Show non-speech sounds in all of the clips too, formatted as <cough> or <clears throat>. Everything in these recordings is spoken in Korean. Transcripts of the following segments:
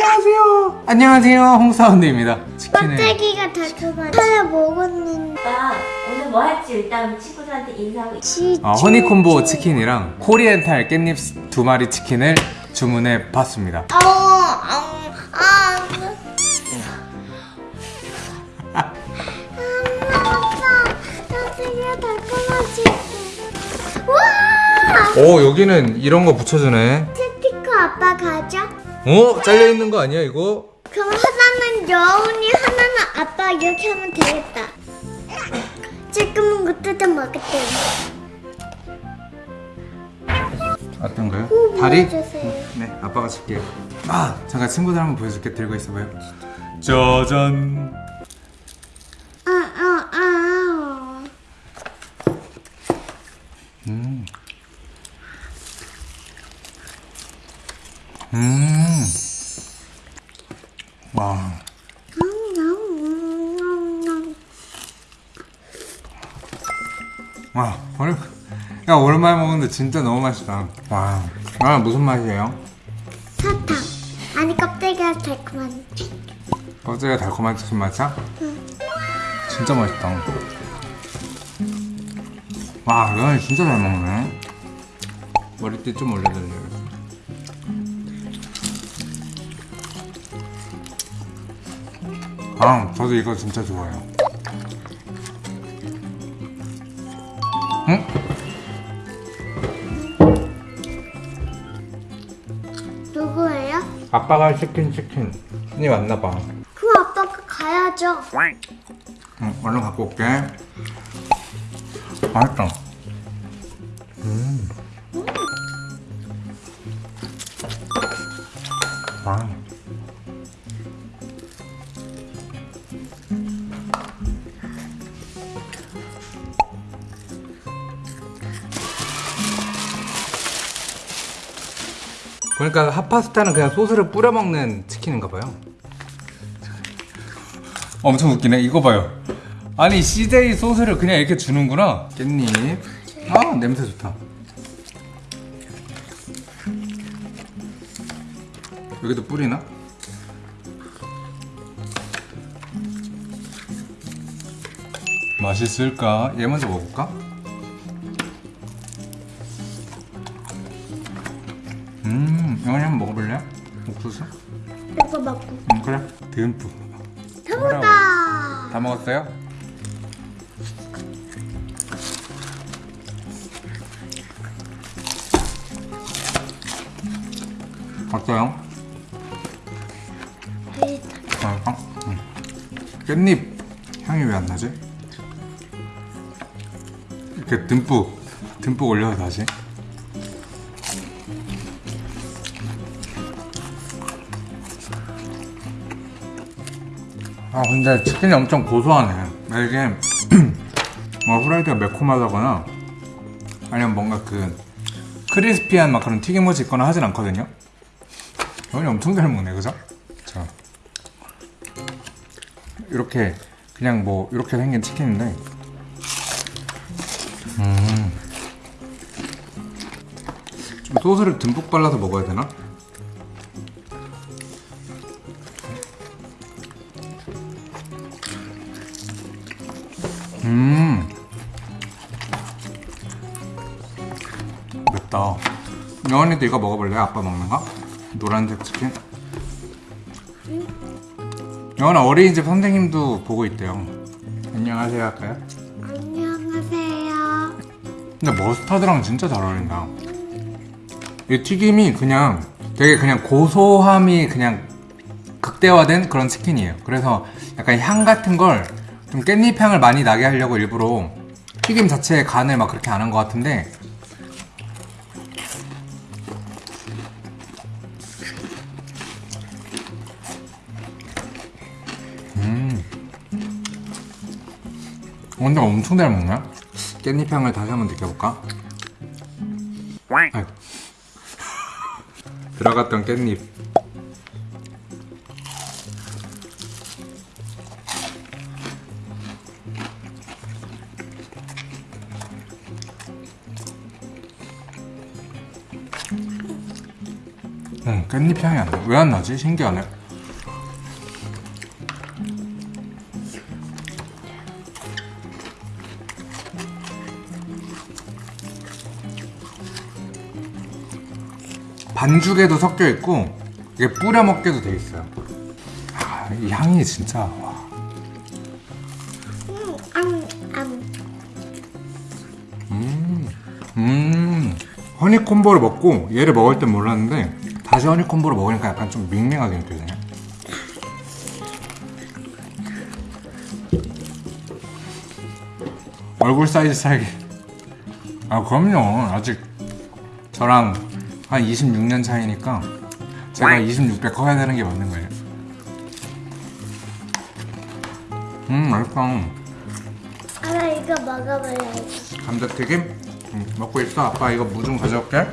안녕하세요. 안녕하세요. 홍사운드입니다. 치킨을 껍데기가 달콤한 하나 먹었는데 오빠 오늘 뭐 할지 일단 친구들한테 인사하고 치 어, 허니콤보 치 킨이랑 코리엔탈 깻잎 두 마리 치킨을 주문해 봤습니다. 아우 아우 아오 여기는 이런 거 붙여주네. 스티커 아빠 가져 어 잘려 있는 거 아니야 이거? 그럼 하나는 여운이 하나는 아빠 이렇게 하면 되겠다 지금은 거 뜯어 먹을게 어떤 거요? 오, 다리? 보여주세요. 네 아빠가 줄게요. 아 잠깐 친구들 한번 보여줄게 들고 있어봐요. 짜잔. 아 아 아 음. 음. 와. 와, 오늘 야 오랜만에 먹는데 진짜 너무 맛있다. 와, 아 무슨 맛이에요? 사탕 아니 껍데기가 달콤한 껍질가 달콤한 무슨 맛이야? 진짜 맛있다. 와, 이건 진짜 잘 먹네. 머리띠 좀 올려드려요. 아, 저도 이거 진짜 좋아해요. 응? 누구예요? 아빠가 시킨 치킨이 왔나봐. 그럼 아빠가 가야죠 응, 얼른 갖고 올게. 맛있다. 음. 와. 그 러니까 핫파스타는 그냥 소스를 뿌려 먹는 치킨인가 봐요. 엄청 웃기네. 이거 봐요. 아니 CJ 소스를 그냥 이렇게 주는구나. 깻잎. 아 냄새 좋다. 여기도 뿌리나? 맛있을까? 얘 먼저 먹어볼까? 영원이 한번 먹어볼래? 옥수수? 이거 먹고 음, 그래. 듬뿍. 해보다 다 먹었어요? 어때요? 맛있어? 응. 깻잎 향이 왜 안 나지? 이렇게 듬뿍 듬뿍 올려서 다시 아 근데 치킨이 엄청 고소하네 이게 <clears throat> 뭐 후라이드가 매콤하다거나 아니면 뭔가 그 크리스피한 막 그런 튀김옷이 있거나 하진 않거든요 형이 엄청 잘 먹네 그죠? 자 이렇게 그냥 뭐 이렇게 생긴 치킨인데 음. 좀 소스를 듬뿍 발라서 먹어야 되나? 음. 맵다. 여원이도 이거 먹어볼래? 아빠 먹는 거? 노란색 치킨? 여원아 어린이집 선생님도 보고 있대요. 안녕하세요 할까요? 안녕하세요. 근데 머스타드랑 진짜 잘 어울린다. 이 튀김이 그냥 되게 그냥 고소함이 그냥 극대화된 그런 치킨이에요. 그래서 약간 향 같은 걸 좀 깻잎 향을 많이 나게 하려고 일부러 튀김 자체에 간을 막 그렇게 안 한 것 같은데. 음. 근데 엄청 잘 먹네. 깻잎 향을 다시 한번 느껴볼까? 아이고. 들어갔던 깻잎 깻잎 향이 안 나. 왜 안 나지? 신기하네. 반죽에도 섞여 있고 이게 뿌려 먹게도 돼 있어요. 아, 이 향이 진짜 와. 음, 음, 음. 음, 허니콤보를 먹고 얘를 먹을 땐 몰랐는데 다시 허니콤보를 먹으니까 약간 좀 밍밍하게 느껴지네. 얼굴 사이즈 차이. 아 그럼요. 아직 저랑 한 26년 차이니까 제가 26배 커야 되는 게 맞는 거예요. 음 맛있다. 아빠 이거 먹어봐야지. 감자튀김? 응, 먹고 있어. 아빠 이거 무 좀 가져올게.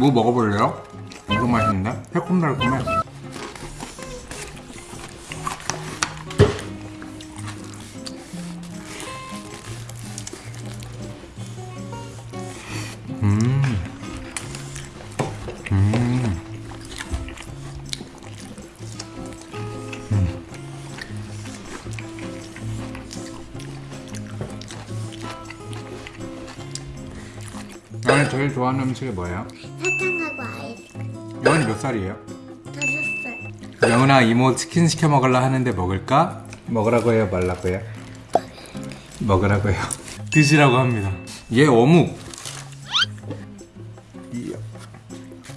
무 먹어볼래요? 엄청 맛있는데? 새콤달콤해. 너는 제일 좋아하는 음식이 뭐예요? 사탕하고 아이스크림. 영은이 몇 살이에요? 다섯 살. 영은아 이모 치킨 시켜 먹으려 하는데 먹을까? 먹으라고 해요 말라고 해요? 먹으라고 해요 <laughs> 드시라고 합니다 얘 어묵.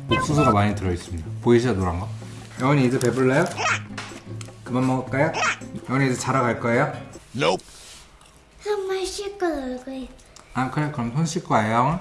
옥수수가 많이 들어있습니다 보이시죠 노란 거? 영은이 이제 배불러요? 그만 먹을까요? 영은이 이제 자러 갈 거예요? 정말 씻고 놀고 있어. 아 그래 그럼 손 씻고 와요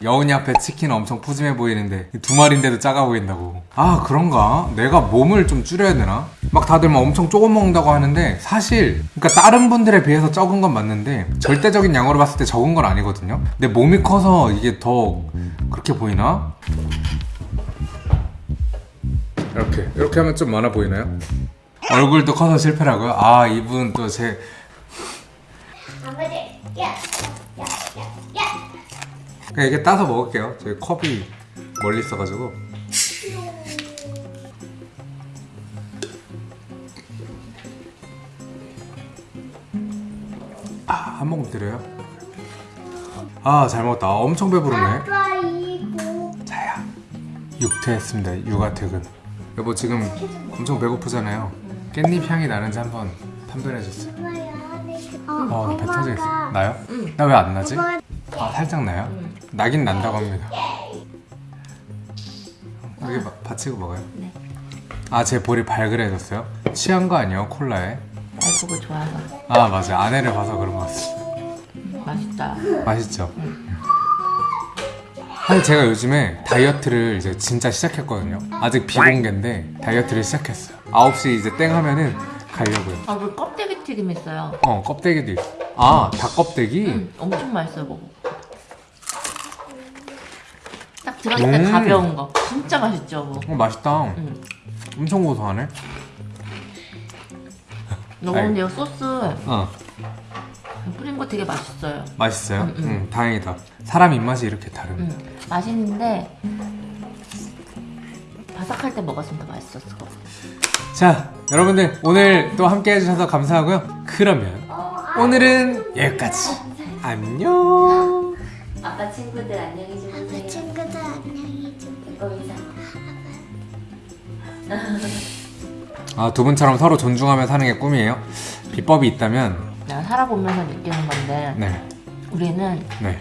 여운이 앞에 치킨 엄청 푸짐해 보이는데 두 마리인데도 작아 보인다고 아 그런가? 내가 몸을 좀 줄여야 되나? 막 다들 막 엄청 조금 먹는다고 하는데 사실 그러니까 다른 분들에 비해서 적은 건 맞는데 절대적인 양으로 봤을 때 적은 건 아니거든요 내 몸이 커서 이게 더 그렇게 보이나? 이렇게 이렇게 하면 좀 많아 보이나요? 얼굴도 커서 실패라고요? 아 이분 또 제 아버지, 야. 그냥 이렇게 따서 먹을게요. 저희 컵이 멀리 있어가지고. 아, 한 모금 드려요? 아, 잘 먹었다. 아, 엄청 배부르네. 자야. 육퇴했습니다. 육아 퇴근. 여보 지금 엄청 배고프잖아요. 깻잎 향이 나는지 한번 판별해 주세요. 어, 어, 배 터지겠어. 나요? 나 왜 안 나지? 아 살짝 나요? 나긴 난다고 합니다. 여기 마- 받치고 먹어요. 네. 아 제 볼이 발그레졌어요? 취한 거 아니에요 콜라에? 날 보고 좋아서 아 맞아 아내를 봐서 그런 것 같아. 맛있다. 맛있죠? 사실 제가 요즘에 다이어트를 이제 진짜 시작했거든요. 아직 비공개인데 다이어트를 시작했어요. 9시 이제 땡 하면은 가려고요. 아, 그 껍데기 튀김 있어요. 어 껍데기도 있어. 아 닭껍데기? 음, 엄청 맛있어요, 먹어. 들어갈 때 음. 가벼운 거. 진짜 맛있죠, 뭐. 어 맛있다. 음. 엄청 고소하네. 너 근데 이 소스 어. 뿌린 거 되게 맛있어요. 맛있어요? 응, 음, 음. 다행이다. 사람 입맛이 이렇게 다릅니다. 음, 맛있는데 바삭할 때 먹었으면 더 맛있었을 것 같아요. 자, 여러분들 오늘 또 함께 해주셔서 감사하고요. 그러면 오늘은 여기까지. 안녕. 아빠 친구들 안녕히 아, 두 분처럼 서로 존중하며 사는 게 꿈이에요. 비법이 있다면, 내가 살아보면서 느끼는 건데 네, 우리는 네.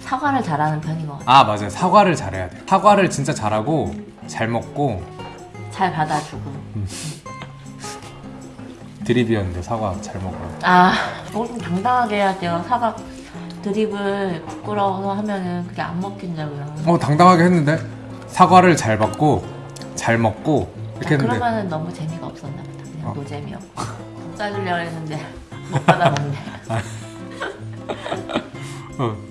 사과를 잘하는 편인 것 같아. 아, 맞아요. 사과를 잘해야 돼. 사과를 진짜 잘하고 잘 먹고 잘 받아주고. 드립이었는데 사과 잘 먹어요. 아, 이걸 좀 당당하게 해야 돼요. 사과 드립을 부끄러워서 하면은 그게 안 먹힌다고요. 어, 당당하게 했는데 사과를 잘 받고 잘 먹고 이렇게 아, 그러면은 너무 재미가 없었나 보다. 그냥 어. 노잼이었고. 짜주려고 했는데 못 받아먹네. <laughs> 어.